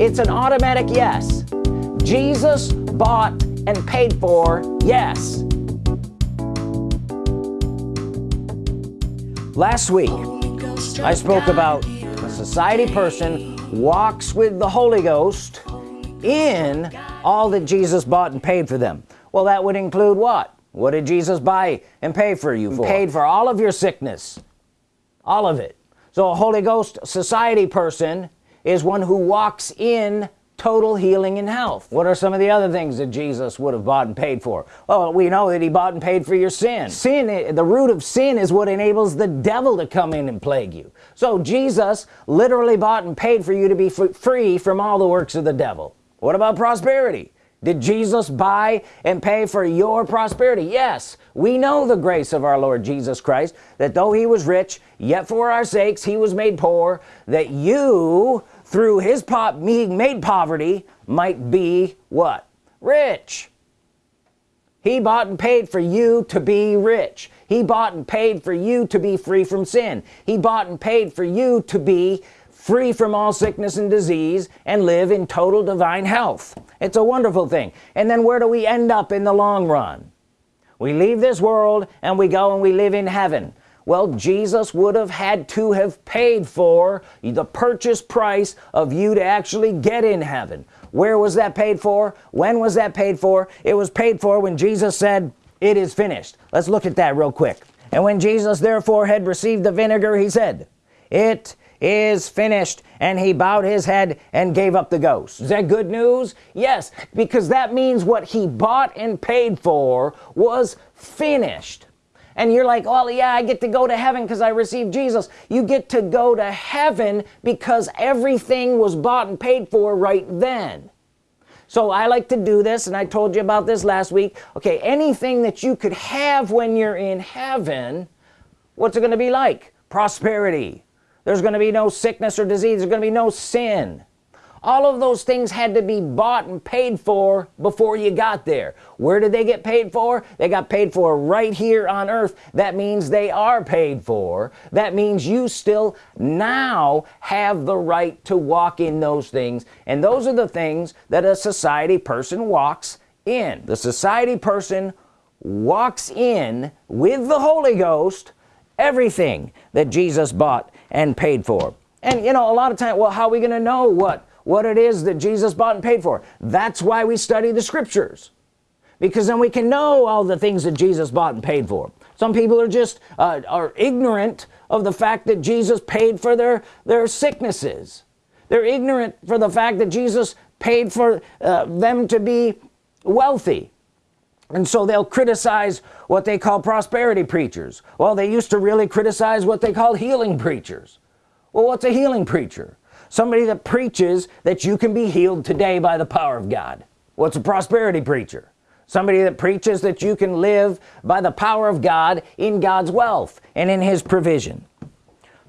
it's an automatic yes. Jesus bought and paid for yes. Last week I spoke about a society person walks with the Holy Ghost in all that Jesus bought and paid for them. Well that would include what? What did Jesus buy and pay for you for? paid for all of your sickness. All of it. So a Holy Ghost society person is one who walks in total healing and health. What are some of the other things that Jesus would have bought and paid for? Well we know that he bought and paid for your sin. Sin the root of sin is what enables the devil to come in and plague you. So Jesus literally bought and paid for you to be free from all the works of the devil. What about prosperity? Did Jesus buy and pay for your prosperity? Yes. We know the grace of our Lord Jesus Christ that though he was rich yet for our sakes he was made poor that you through his pop being made poverty might be what? Rich. He bought and paid for you to be rich. He bought and paid for you to be free from sin. He bought and paid for you to be free from all sickness and disease and live in total divine health. It's a wonderful thing. And then where do we end up in the long run? We leave this world and we go and we live in heaven well Jesus would have had to have paid for the purchase price of you to actually get in heaven. Where was that paid for? When was that paid for? It was paid for when Jesus said it is finished. Let's look at that real quick. And when Jesus therefore had received the vinegar he said it is finished. And he bowed his head and gave up the ghost. Is that good news? Yes because that means what he bought and paid for was finished and you're like well yeah I get to go to heaven because I received Jesus. You get to go to heaven because everything was bought and paid for right then. So I like to do this and I told you about this last week. Okay anything that you could have when you're in heaven what's it gonna be like? Prosperity. There's gonna be no sickness or disease. There's gonna be no sin all of those things had to be bought and paid for before you got there. Where did they get paid for? They got paid for right here on earth. That means they are paid for. That means you still now have the right to walk in those things. And those are the things that a society person walks in. The society person walks in with the Holy Ghost everything that Jesus bought and paid for. And you know a lot of time well how are we gonna know what what it is that Jesus bought and paid for. That's why we study the scriptures. Because then we can know all the things that Jesus bought and paid for. Some people are just uh, are ignorant of the fact that Jesus paid for their their sicknesses. They're ignorant for the fact that Jesus paid for uh, them to be wealthy. And so they'll criticize what they call prosperity preachers. Well they used to really criticize what they call healing preachers. Well what's a healing preacher somebody that preaches that you can be healed today by the power of God. What's a prosperity preacher? Somebody that preaches that you can live by the power of God in God's wealth and in his provision.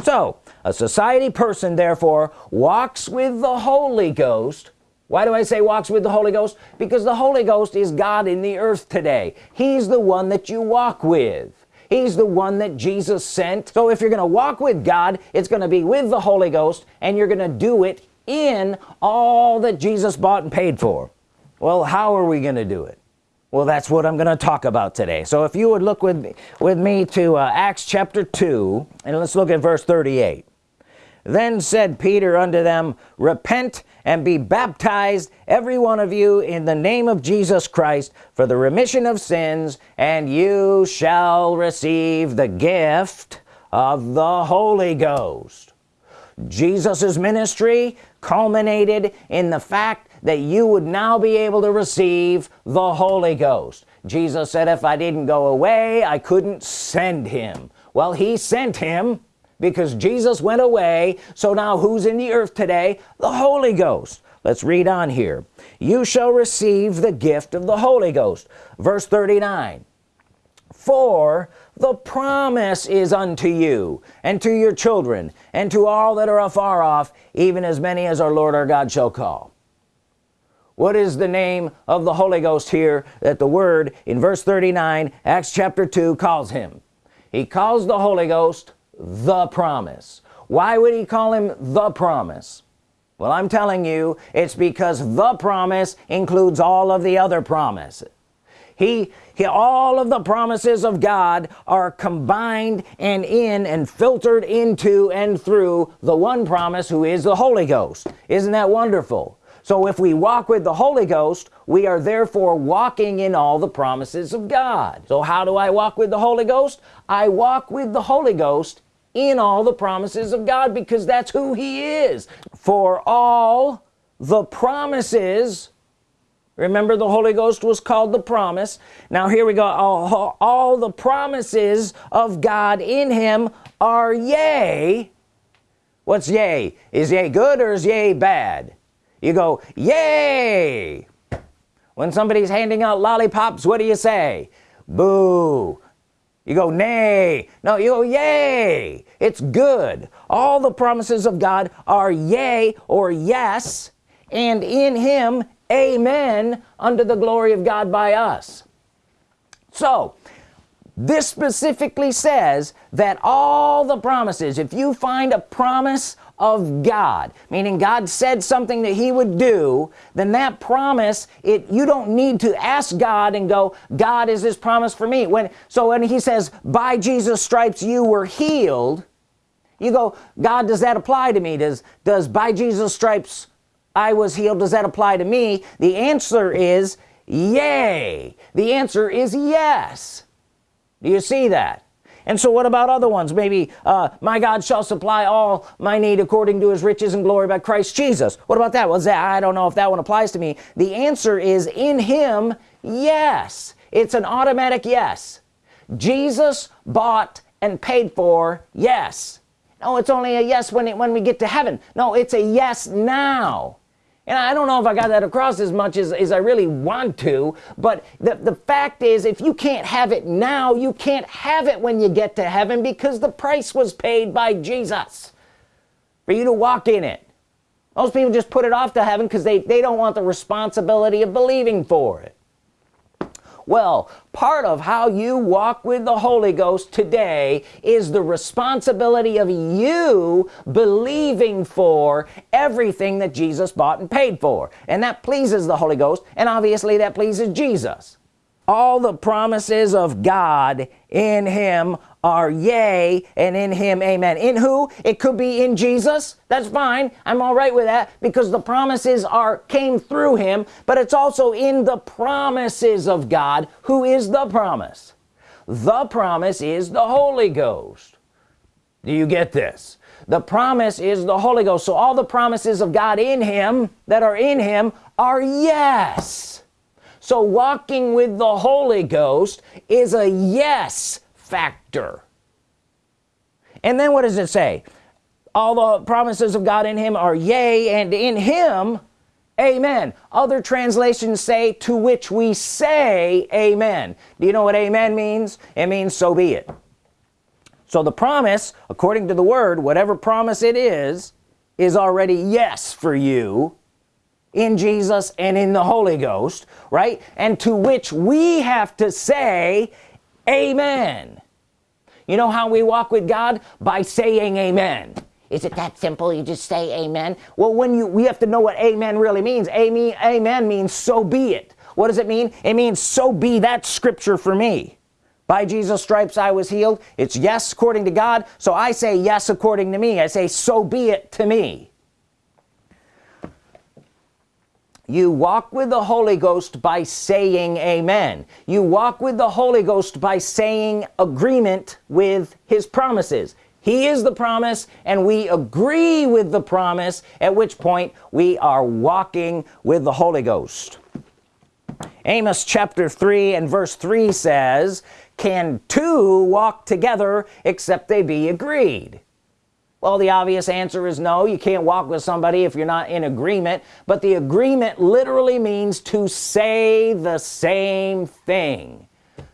So a society person therefore walks with the Holy Ghost. Why do I say walks with the Holy Ghost? Because the Holy Ghost is God in the earth today. He's the one that you walk with He's the one that Jesus sent. So if you're gonna walk with God it's gonna be with the Holy Ghost and you're gonna do it in all that Jesus bought and paid for. Well how are we gonna do it? Well that's what I'm gonna talk about today. So if you would look with me with me to uh, Acts chapter 2 and let's look at verse 38 then said Peter unto them repent and be baptized every one of you in the name of Jesus Christ for the remission of sins and you shall receive the gift of the Holy Ghost. Jesus's ministry culminated in the fact that you would now be able to receive the Holy Ghost. Jesus said if I didn't go away I couldn't send him. Well he sent him because Jesus went away. So now who's in the earth today? The Holy Ghost. Let's read on here. You shall receive the gift of the Holy Ghost. Verse 39 for the promise is unto you and to your children and to all that are afar off even as many as our Lord our God shall call. What is the name of the Holy Ghost here that the word in verse 39 Acts chapter 2 calls him? He calls the Holy Ghost the promise. Why would he call him the promise? Well I'm telling you it's because the promise includes all of the other promises. He, he all of the promises of God are combined and in and filtered into and through the one promise who is the Holy Ghost. Isn't that wonderful so if we walk with the Holy Ghost we are therefore walking in all the promises of God. So how do I walk with the Holy Ghost? I walk with the Holy Ghost in all the promises of God because that's who he is. For all the promises remember the Holy Ghost was called the promise. Now here we go. All, all the promises of God in him are yea. What's yea? Is yea good or is yea bad you go yay! When somebody's handing out lollipops what do you say? Boo. You go nay. No you go yay. It's good. All the promises of God are yay or yes and in him amen unto the glory of God by us. So this specifically says that all the promises if you find a promise of God. Meaning God said something that he would do then that promise it you don't need to ask God and go God is this promise for me? When so when he says by Jesus stripes you were healed you go God does that apply to me? Does does by Jesus stripes I was healed? Does that apply to me? The answer is yay. The answer is yes. Do you see that and so what about other ones? Maybe uh, my God shall supply all my need according to his riches and glory by Christ Jesus. What about that? Was that I don't know if that one applies to me. The answer is in him yes. It's an automatic yes. Jesus bought and paid for yes. No it's only a yes when it when we get to heaven. No it's a yes now and I don't know if I got that across as much as, as I really want to but the, the fact is if you can't have it now you can't have it when you get to heaven because the price was paid by Jesus for you to walk in it. Most people just put it off to heaven because they they don't want the responsibility of believing for it well part of how you walk with the Holy Ghost today is the responsibility of you believing for everything that Jesus bought and paid for. And that pleases the Holy Ghost and obviously that pleases Jesus. All the promises of God in him are yea and in him amen. In who? It could be in Jesus. That's fine. I'm all right with that because the promises are came through him but it's also in the promises of God. Who is the promise? The promise is the Holy Ghost. Do you get this? The promise is the Holy Ghost. So all the promises of God in him that are in him are yes. So walking with the Holy Ghost is a yes factor. And then what does it say? All the promises of God in him are yea and in him amen. Other translations say to which we say amen. Do you know what amen means? It means so be it. So the promise according to the word whatever promise it is is already yes for you in Jesus and in the Holy Ghost right? And to which we have to say amen you know how we walk with God? By saying amen. Is it that simple? You just say amen? Well when you we have to know what amen really means. Amen amen means so be it. What does it mean? It means so be that scripture for me. By Jesus stripes I was healed. It's yes according to God. So I say yes according to me. I say so be it to me you walk with the Holy Ghost by saying amen. You walk with the Holy Ghost by saying agreement with his promises. He is the promise and we agree with the promise at which point we are walking with the Holy Ghost. Amos chapter 3 and verse 3 says can two walk together except they be agreed well the obvious answer is no. You can't walk with somebody if you're not in agreement. But the agreement literally means to say the same thing.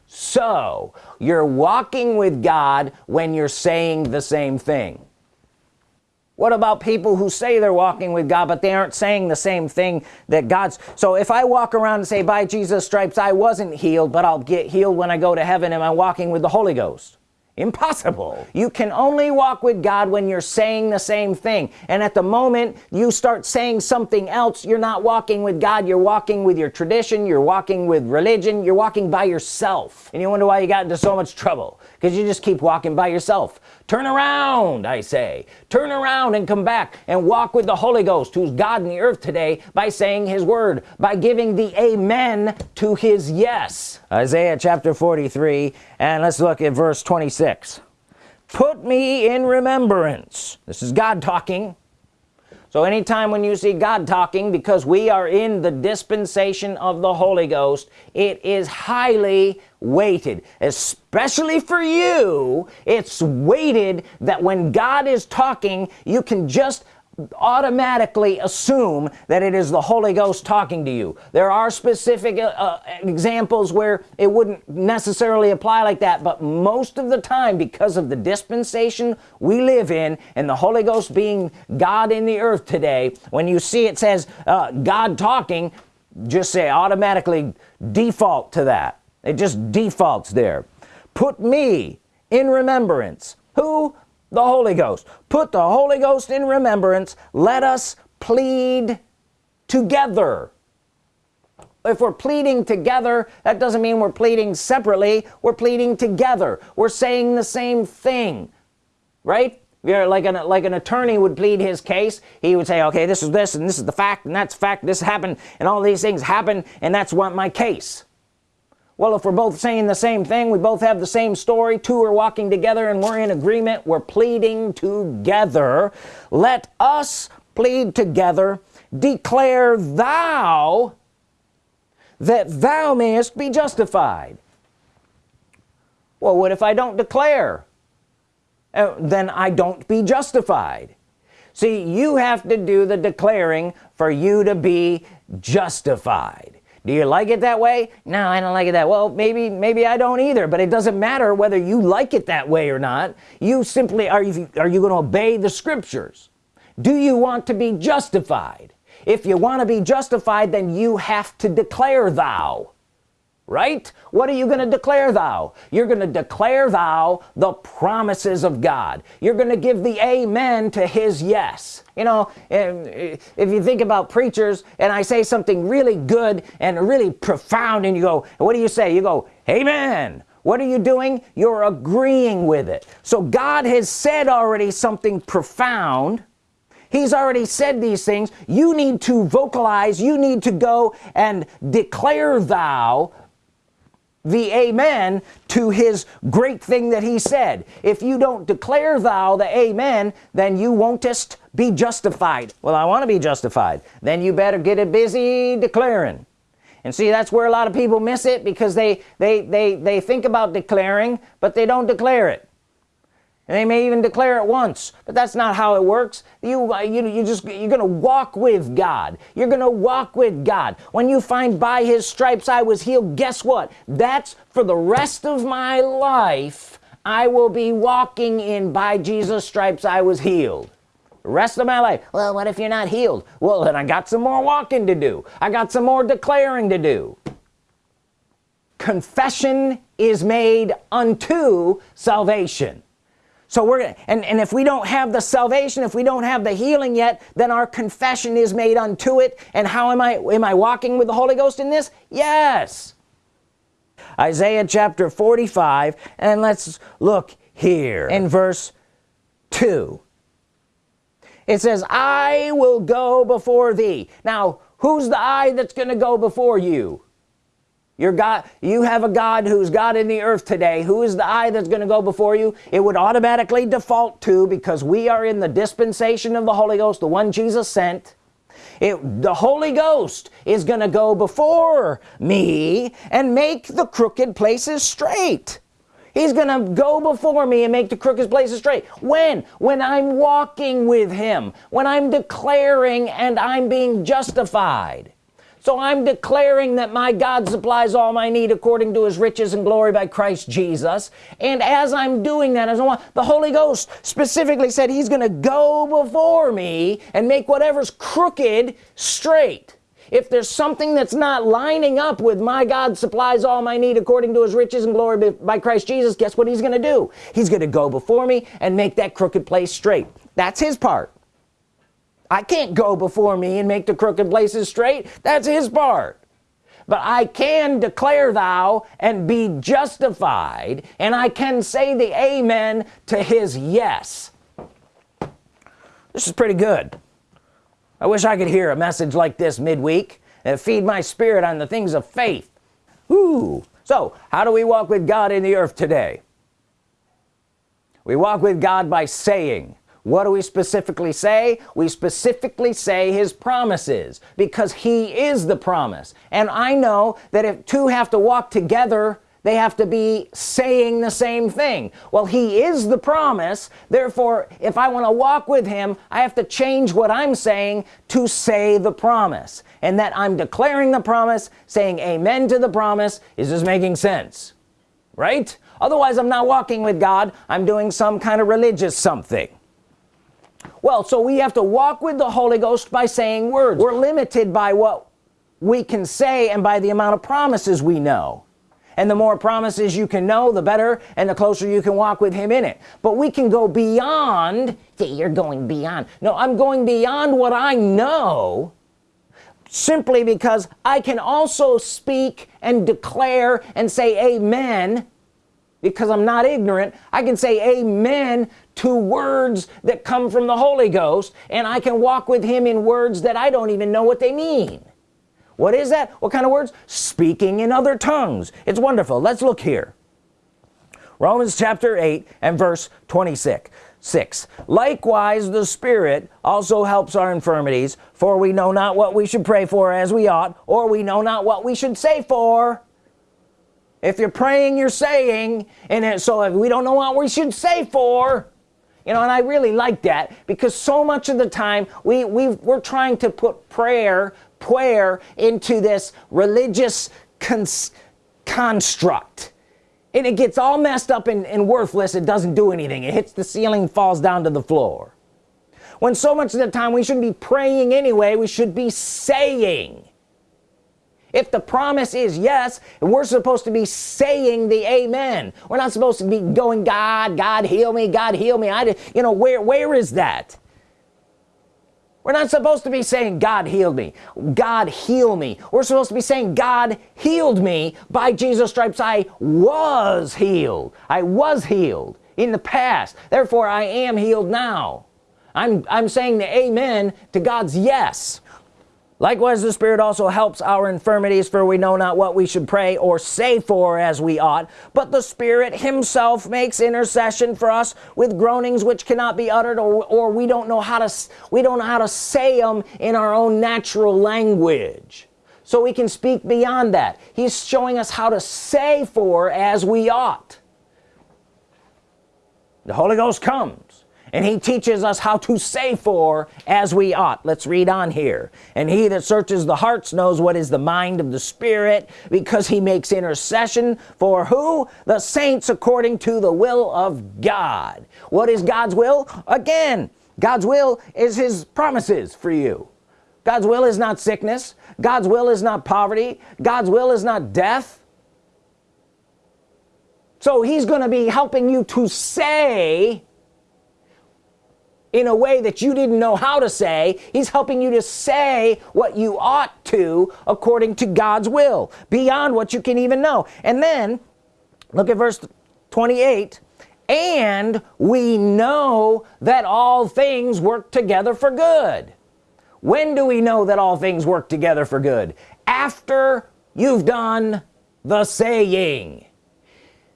So you're walking with God when you're saying the same thing. What about people who say they're walking with God but they aren't saying the same thing that God's? So if I walk around and say by Jesus stripes I wasn't healed but I'll get healed when I go to heaven. Am I walking with the Holy Ghost impossible. You can only walk with God when you're saying the same thing. And at the moment you start saying something else you're not walking with God. You're walking with your tradition. You're walking with religion. You're walking by yourself. And you wonder why you got into so much trouble because you just keep walking by yourself. Turn around I say. Turn around and come back and walk with the Holy Ghost who's God in the earth today by saying his word by giving the amen to his yes. Isaiah chapter 43 and let's look at verse 26 put me in remembrance. This is God talking so anytime when you see God talking because we are in the dispensation of the Holy Ghost it is highly weighted especially for you. It's weighted that when God is talking you can just automatically assume that it is the Holy Ghost talking to you. There are specific uh, uh, examples where it wouldn't necessarily apply like that but most of the time because of the dispensation we live in and the Holy Ghost being God in the earth today when you see it says uh, God talking just say automatically default to that. It just defaults there. Put me in remembrance. Who the Holy Ghost. Put the Holy Ghost in remembrance. Let us plead together. If we're pleading together that doesn't mean we're pleading separately. We're pleading together. We're saying the same thing right? You're like an like an attorney would plead his case he would say okay this is this and this is the fact and that's fact. This happened and all these things happen and that's what my case well if we're both saying the same thing we both have the same story two are walking together and we're in agreement we're pleading together. Let us plead together. Declare thou that thou mayest be justified. Well what if I don't declare? Uh, then I don't be justified. See you have to do the declaring for you to be justified do you like it that way? No I don't like it that well maybe maybe I don't either but it doesn't matter whether you like it that way or not. You simply are you are you going to obey the scriptures? Do you want to be justified? If you want to be justified then you have to declare thou right? What are you going to declare thou? You're going to declare thou the promises of God. You're going to give the amen to his yes. You know uh, if you think about preachers and I say something really good and really profound and you go what do you say? You go amen. What are you doing? You're agreeing with it. So God has said already something profound. He's already said these things. You need to vocalize. You need to go and declare thou the amen to his great thing that he said. If you don't declare thou the amen then you won't just be justified. Well I want to be justified. Then you better get it busy declaring. And see that's where a lot of people miss it because they they they they think about declaring but they don't declare it they may even declare it once but that's not how it works. You uh, you, you just you're gonna walk with God. You're gonna walk with God. When you find by his stripes I was healed guess what? That's for the rest of my life I will be walking in by Jesus stripes I was healed. Rest of my life. Well what if you're not healed? Well then I got some more walking to do. I got some more declaring to do. Confession is made unto salvation so we're and and if we don't have the salvation if we don't have the healing yet then our confession is made unto it. And how am I am I walking with the Holy Ghost in this? Yes. Isaiah chapter 45 and let's look here in verse 2 it says I will go before thee. Now who's the I that's gonna go before you your God you have a God who's God in the earth today. Who is the I that's gonna go before you? It would automatically default to because we are in the dispensation of the Holy Ghost the one Jesus sent. It, the Holy Ghost is gonna go before me and make the crooked places straight. He's gonna go before me and make the crooked places straight. When? When I'm walking with him. When I'm declaring and I'm being justified so I'm declaring that my God supplies all my need according to his riches and glory by Christ Jesus. And as I'm doing that as I want the Holy Ghost specifically said he's gonna go before me and make whatever's crooked straight. If there's something that's not lining up with my God supplies all my need according to his riches and glory by Christ Jesus guess what he's gonna do? He's gonna go before me and make that crooked place straight. That's his part I can't go before me and make the crooked places straight. That's his part. But I can declare thou and be justified and I can say the amen to his yes. This is pretty good. I wish I could hear a message like this midweek and feed my spirit on the things of faith. Ooh. so how do we walk with God in the earth today? We walk with God by saying what do we specifically say? We specifically say his promises because he is the promise. And I know that if two have to walk together they have to be saying the same thing. Well he is the promise therefore if I want to walk with him I have to change what I'm saying to say the promise. And that I'm declaring the promise saying amen to the promise is this making sense right? Otherwise I'm not walking with God. I'm doing some kind of religious something well so we have to walk with the Holy Ghost by saying words. We're limited by what we can say and by the amount of promises we know. And the more promises you can know the better and the closer you can walk with him in it. But we can go beyond see you're going beyond. No I'm going beyond what I know simply because I can also speak and declare and say amen because I'm not ignorant. I can say amen to words that come from the Holy Ghost and I can walk with him in words that I don't even know what they mean. What is that? What kind of words? Speaking in other tongues. It's wonderful. Let's look here. Romans chapter 8 and verse 26 6 likewise the Spirit also helps our infirmities for we know not what we should pray for as we ought or we know not what we should say for. If you're praying you're saying and so if we don't know what we should say for you know and I really like that because so much of the time we we we're trying to put prayer prayer into this religious construct. And it gets all messed up and, and worthless. It doesn't do anything. It hits the ceiling falls down to the floor. When so much of the time we shouldn't be praying anyway we should be saying if the promise is yes we're supposed to be saying the amen. We're not supposed to be going God God heal me God heal me. I did you know where where is that? We're not supposed to be saying God healed me. God heal me. We're supposed to be saying God healed me. By Jesus stripes I was healed. I was healed in the past. Therefore I am healed now. I'm I'm saying the amen to God's yes likewise the Spirit also helps our infirmities for we know not what we should pray or say for as we ought. But the Spirit himself makes intercession for us with groanings which cannot be uttered or, or we don't know how to we don't know how to say them in our own natural language. So we can speak beyond that. He's showing us how to say for as we ought. The Holy Ghost comes and he teaches us how to say for as we ought. Let's read on here. And he that searches the hearts knows what is the mind of the Spirit because he makes intercession for who? The saints according to the will of God. What is God's will? Again God's will is his promises for you. God's will is not sickness. God's will is not poverty. God's will is not death. So he's gonna be helping you to say in a way that you didn't know how to say. He's helping you to say what you ought to according to God's will beyond what you can even know. And then look at verse 28 and we know that all things work together for good. When do we know that all things work together for good? After you've done the saying.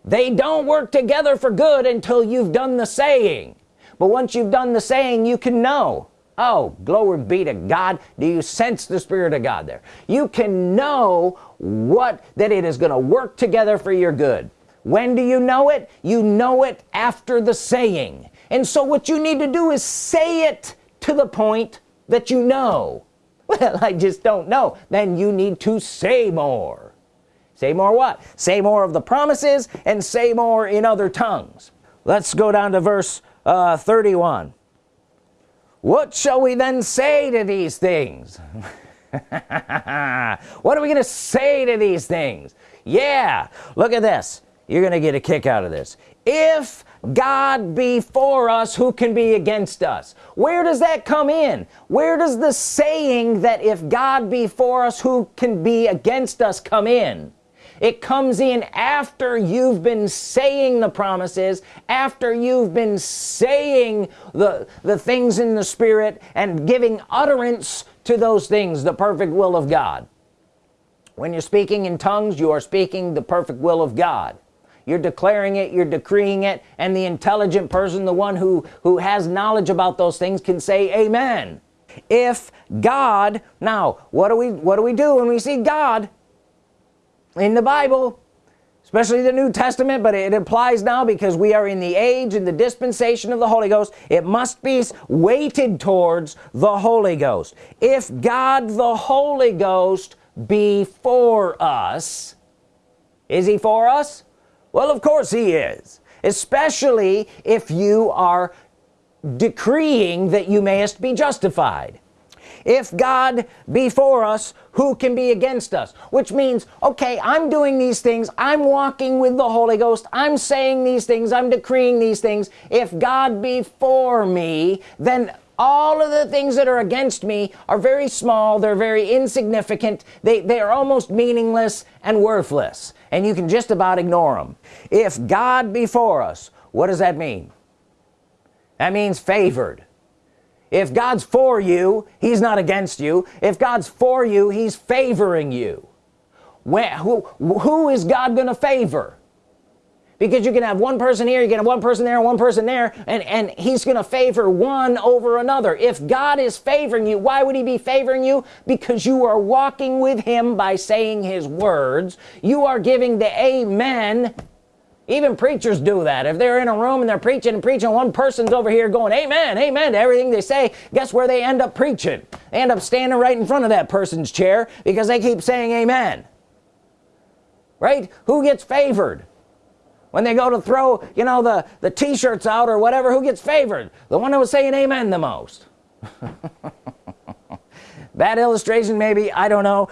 They don't work together for good until you've done the saying but once you've done the saying you can know. Oh glory be to God. Do you sense the Spirit of God there? You can know what that it is gonna work together for your good. When do you know it? You know it after the saying. And so what you need to do is say it to the point that you know. Well I just don't know. Then you need to say more. Say more what? Say more of the promises and say more in other tongues. Let's go down to verse uh, 31 what shall we then say to these things? What are we gonna say to these things? Yeah look at this. You're gonna get a kick out of this. If God be for us who can be against us? Where does that come in? Where does the saying that if God be for us who can be against us come in it comes in after you've been saying the promises after you've been saying the the things in the Spirit and giving utterance to those things the perfect will of God. When you're speaking in tongues you are speaking the perfect will of God. You're declaring it you're decreeing it and the intelligent person the one who who has knowledge about those things can say amen. If God now what do we what do we do when we see God in the Bible especially the New Testament but it applies now because we are in the age and the dispensation of the Holy Ghost. It must be weighted towards the Holy Ghost. If God the Holy Ghost be for us is he for us? Well of course he is especially if you are decreeing that you mayest be justified if God be for us who can be against us? Which means okay I'm doing these things. I'm walking with the Holy Ghost. I'm saying these things. I'm decreeing these things. If God be for me then all of the things that are against me are very small. They're very insignificant. They they are almost meaningless and worthless. And you can just about ignore them if God be for us what does that mean? That means favored if God's for you he's not against you. If God's for you he's favoring you. Who who is God gonna favor? Because you can have one person here you can have one person there one person there and and he's gonna favor one over another. If God is favoring you why would he be favoring you? Because you are walking with him by saying his words. You are giving the amen even preachers do that. If they're in a room and they're preaching and preaching one person's over here going amen amen to everything they say guess where they end up preaching? They end up standing right in front of that person's chair because they keep saying amen. Right? Who gets favored? When they go to throw you know the the t-shirts out or whatever who gets favored? The one that was saying amen the most. Bad illustration maybe I don't know.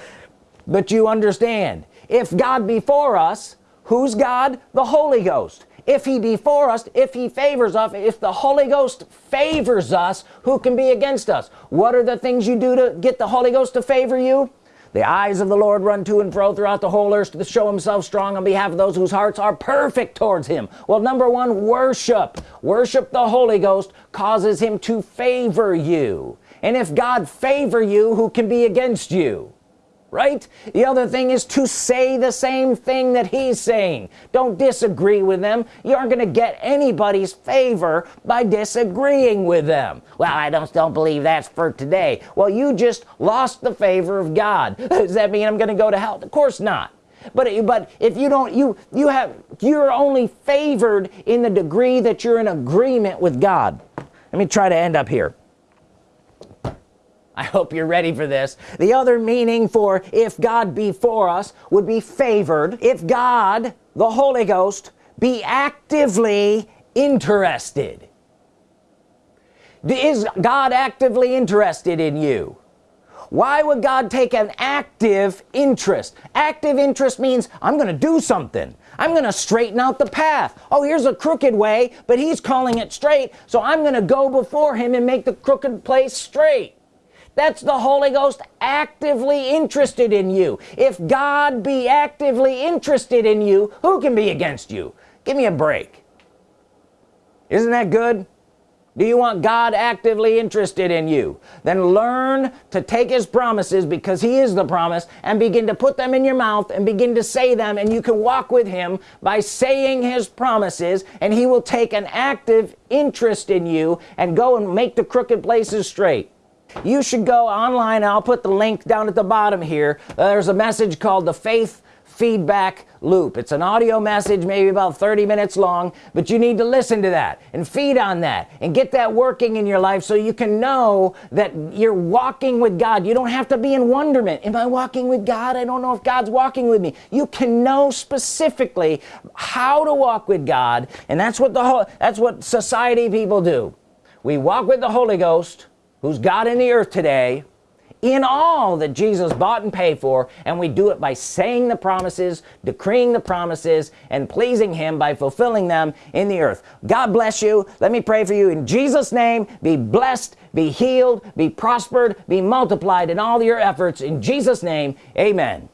But you understand if God be for us who's God? The Holy Ghost. If he be for us if he favors us if the Holy Ghost favors us who can be against us? What are the things you do to get the Holy Ghost to favor you? The eyes of the Lord run to and fro throughout the whole earth to show himself strong on behalf of those whose hearts are perfect towards him. Well number one worship. Worship the Holy Ghost causes him to favor you. And if God favor you who can be against you right? The other thing is to say the same thing that he's saying. Don't disagree with them. You aren't gonna get anybody's favor by disagreeing with them. Well I don't don't believe that's for today. Well you just lost the favor of God. Does that mean I'm gonna go to hell? Of course not. But but if you don't you you have you're only favored in the degree that you're in agreement with God. Let me try to end up here I hope you're ready for this. The other meaning for if God be for us would be favored if God the Holy Ghost be actively interested. Is God actively interested in you? Why would God take an active interest? Active interest means I'm gonna do something. I'm gonna straighten out the path. Oh here's a crooked way but he's calling it straight so I'm gonna go before him and make the crooked place straight that's the Holy Ghost actively interested in you. If God be actively interested in you who can be against you? Give me a break. Isn't that good? Do you want God actively interested in you? Then learn to take his promises because he is the promise and begin to put them in your mouth and begin to say them and you can walk with him by saying his promises and he will take an active interest in you and go and make the crooked places straight you should go online. I'll put the link down at the bottom here. Uh, there's a message called the faith feedback loop. It's an audio message maybe about 30 minutes long but you need to listen to that and feed on that and get that working in your life so you can know that you're walking with God. You don't have to be in wonderment. Am I walking with God? I don't know if God's walking with me. You can know specifically how to walk with God and that's what the whole that's what society people do. We walk with the Holy Ghost who's God in the earth today in all that Jesus bought and paid for and we do it by saying the promises decreeing the promises and pleasing him by fulfilling them in the earth. God bless you. Let me pray for you. In Jesus name be blessed be healed be prospered be multiplied in all your efforts. In Jesus name amen